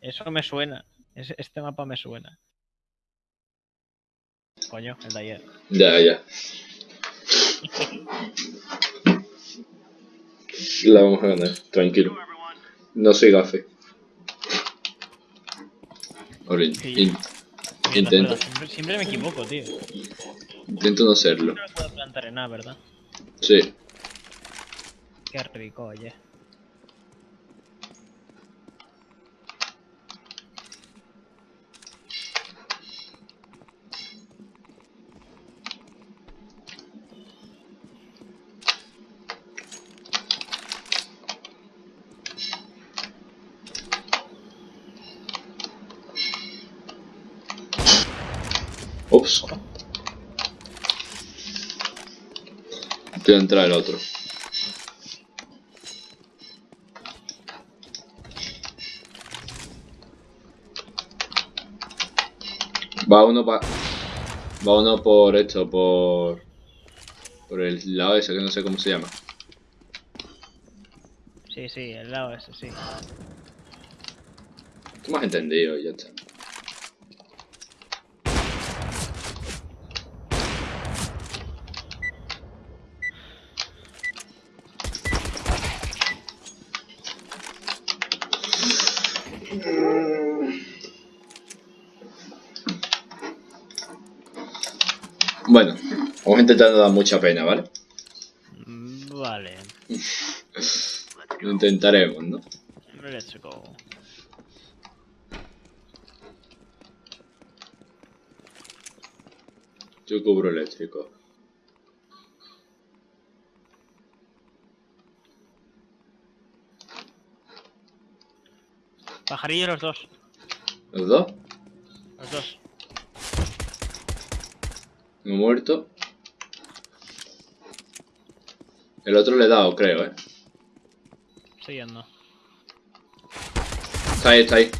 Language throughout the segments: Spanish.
Eso me suena. Es- Este mapa me suena. Coño, el de ayer. Ya, ya. La vamos a ganar, tranquilo. No soy gafe. Ahora, Sí. in- Intento. Siempre, siempre me equivoco, tío. intento no serlo. No puedo plantar en nada, ¿verdad? Sí. Qué rico, oye. Ups. Te va a entrar el otro. Va uno pa... Va uno por esto, por... Por el lado ese que no sé cómo se llama. Sí, sí, el lado ese, sí. Tú me has entendido y ya está. Bueno, vamos a intentar no dar mucha pena, ¿vale? Mm, Vale. Lo intentaremos, ¿no? Let's go. Yo cubro eléctrico. Pajarillo los dos. ¿Los dos? Los dos. Uno muerto. El otro le he dado, creo, ¿eh? Estoy yendo. Está ahí, está ahí.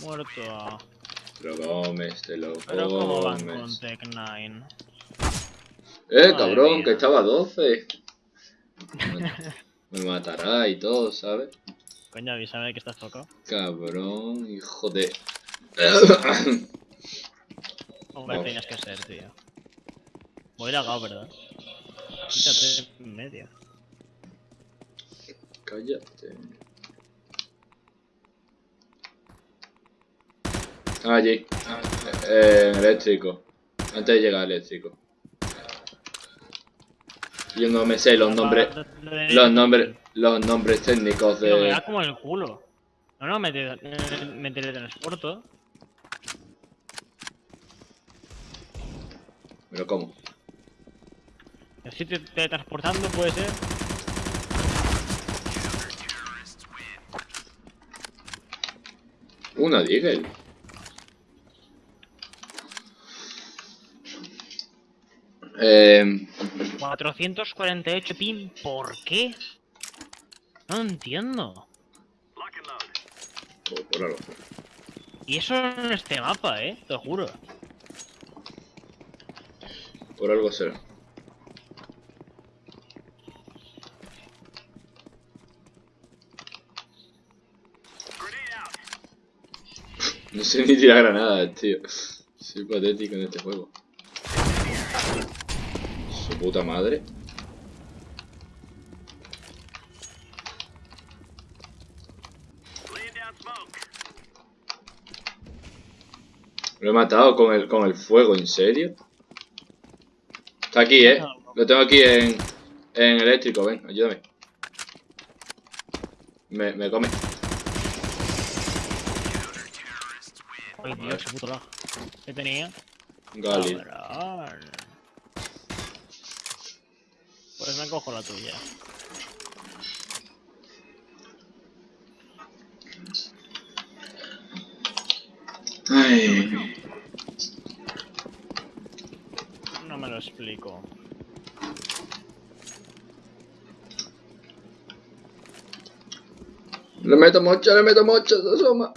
Muerto. Te lo comes, te lo Pero cómo van con. Tech 9. Eh, Madre cabrón, mía. que estaba a 12. Me- Me matará y todo, ¿sabes? Coño, avísame que estás tocado. Cabrón, hijo de... Hombre, tenías que ser, tío. Voy lagado, ¿verdad? Quítate en medio. Cállate. Ah, allí. Eh, eléctrico. Antes de llegar eléctrico. Yo no me sé los nombres... Los nombres, los nombres técnicos Tío, me de... da como el culo. No, no, me, te- me, teletransporto. Pero cómo. Estoy te- teletransportando, puede ser. Una Deagle. Eh, 448 pin, ¿por qué? No entiendo. Y eso en este mapa, eh, te juro. Por algo será. No sé ni tirar granadas, tío. Soy patético en este juego. Su puta madre. Lo he matado con el, con el fuego, ¿en serio? Está aquí, eh. Lo tengo aquí en, en eléctrico, ven, ayúdame. Me, me come. Ay, Dios, qué puto lag. ¿Qué tenía? Gali. Cabrón. Pues me cojo la tuya. Ay. No me lo explico. Le meto mocha, le meto mocha, se asoma.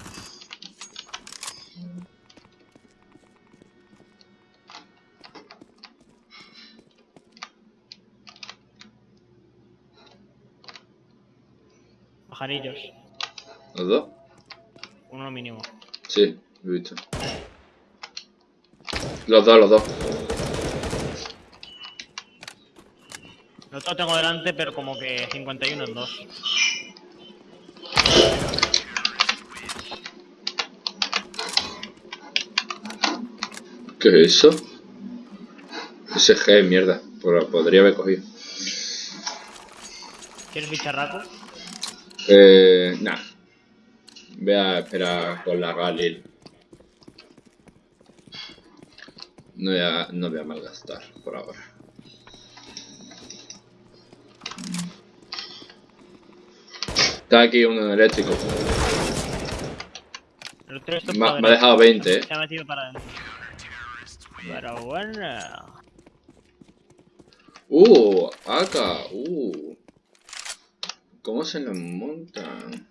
pajarillos. ¿Los dos? Uno mínimo. Sí, he visto. Los dos, los dos. El otro lo tengo delante, pero como que 51 en 2. ¿Qué es eso? Ese G, mierda. Por- Podría haber cogido. ¿Quieres bicharraco? Eh. Nah. Voy a esperar con la Galil. No voy a, no voy a malgastar por ahora. Está aquí uno eléctrico. El Me, ha- me ha dejado 20, eh. Se ha metido para adentro. Pero bueno. Uh, acá, uh. ¿Cómo se nos montan?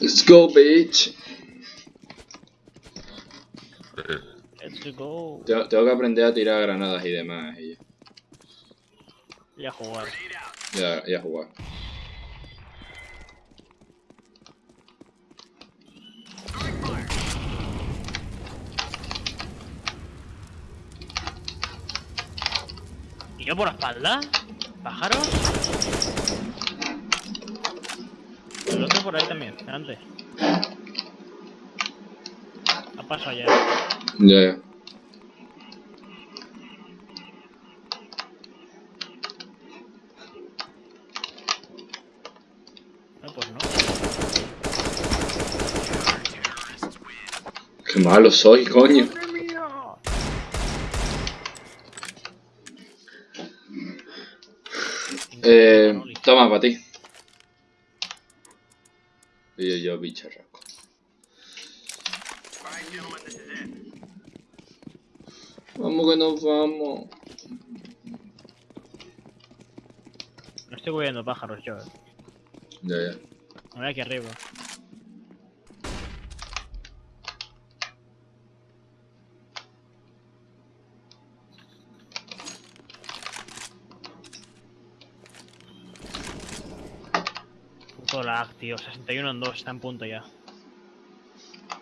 Let's go. Bitch. Let's go. Tengo, tengo que aprender a tirar granadas y demás. Y Y a jugar. ya, ya jugar. ¿Y yo por la espalda? ¿Pájaros? Por ahí también, delante. Ha pasado ya. Ya, ya. No, pues no. Qué malo soy, coño. Eh, toma, para ti. Y yo, yo, bicharraco. Vamos que nos vamos. No estoy cubriendo pájaros yo. Ya, ya. Me voy aquí arriba. Puto lag, tío. 61 en 2, está en punto ya.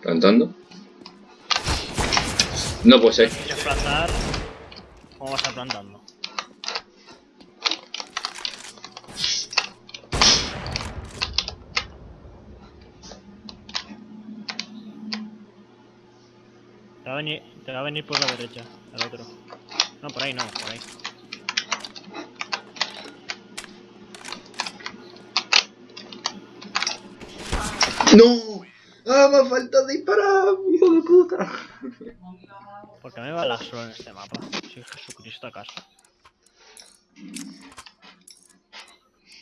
¿Plantando? No puede ser. ¿Quieres plantar? ¿Cómo vas a estar plantando? Te va a venir, te va a venir por la derecha, el otro. No, por ahí no, por ahí. ¡No! ¡Ah, me falta disparar, hijo de puta! ¿Por qué me va la solo en este mapa? Soy Jesucristo acaso.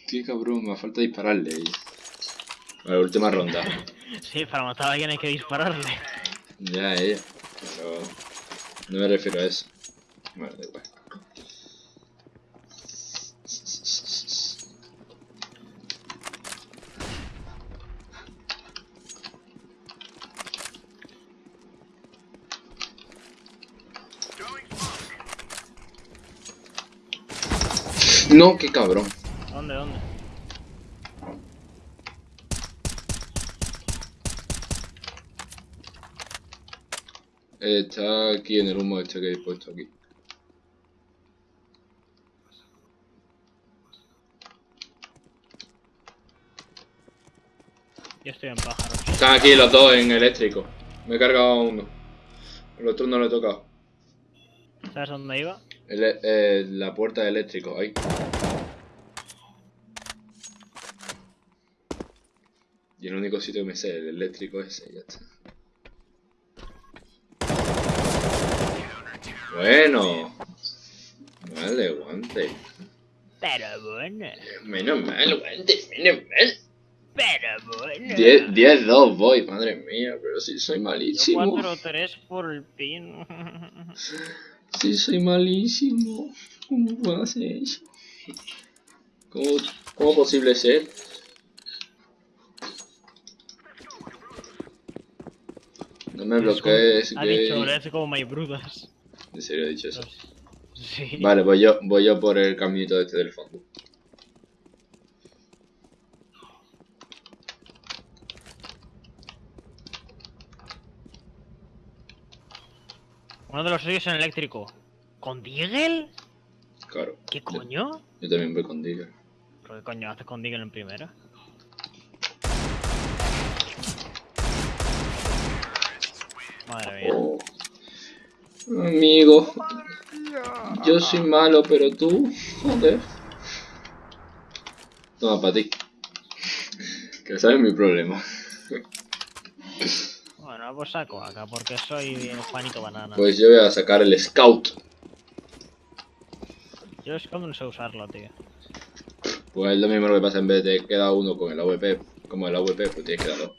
Qué cabrón, me falta dispararle. Vale, última ronda. Sí, para matar a alguien hay que dispararle. Ya, ella. Pero no me refiero a eso. Vale, da igual. No, qué cabrón. ¿Dónde, dónde? Está aquí en el humo este que he puesto aquí. Yo estoy en pájaros. Están aquí los dos en eléctrico. Me he cargado a uno. El otro no le he tocado. ¿Sabes dónde iba? El- eh, la puerta de eléctrico, ahí. Y el único sitio que me sé, el eléctrico ese, ya está. Bueno. Vale, guante. Pero bueno. Menos mal, guante, menos mal. Pero bueno. 10-2 voy, madre mía, pero si soy malísimo. 4-3 por el pin. Sí, soy malísimo. ¿Cómo puedo hacer eso? ¿Cómo, cómo posible ser? No me bloquees, Ha gay. dicho, hace como My Brudas. En serio he dicho eso. Sí. Vale, voy yo, voy yo por el caminito este del fondo. Uno de los suyos en eléctrico. ¿Con Deagle? Claro. ¿Qué coño? yo también voy con Digger. ¿Pero qué coño haces con Deagle en primera? Madre mía. Oh. Amigo, yo soy malo, pero tú, joder. Toma para ti. Que sabes mi problema. Bueno, pues saco acá porque soy Juanito Banana. Pues yo voy a sacar el Scout. Yo es como no sé usarlo, tío. Pues es lo mismo lo que pasa en vez de queda uno con el AWP. Como el AWP, pues tienes que dar dos.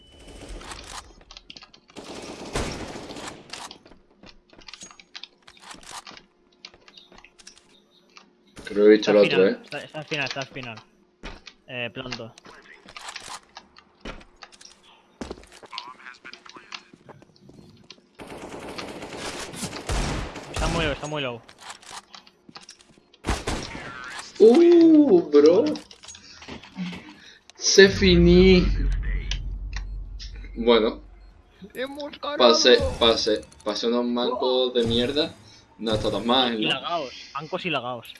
Creo que he visto Está el otro, final, eh. está, está al final, está al final. Eh, planto. Está muy low, está muy low. Uh, bro. Se finí. Bueno, pasé, pasé, pasé unos mancos de mierda. No mal, Y ¿no? lagaos, bancos y lagaos.